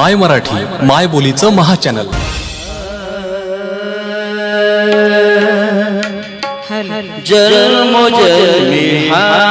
माय मराठी माय बोलीचं महाचॅनल जन्म जन्म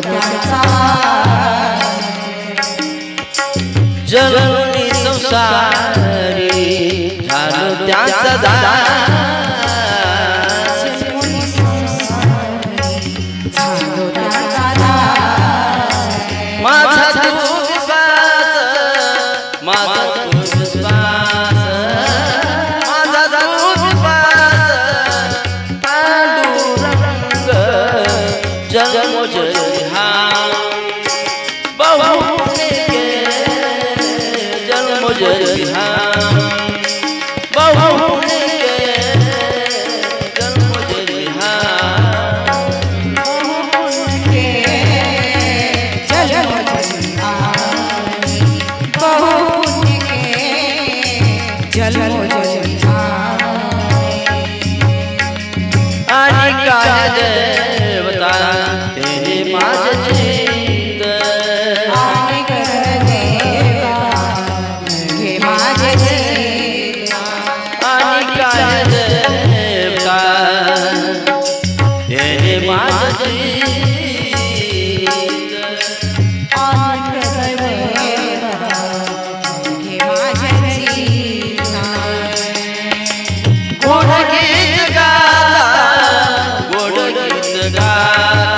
त्यांचा जननी संसारी झालो दादा जा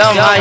Yo, my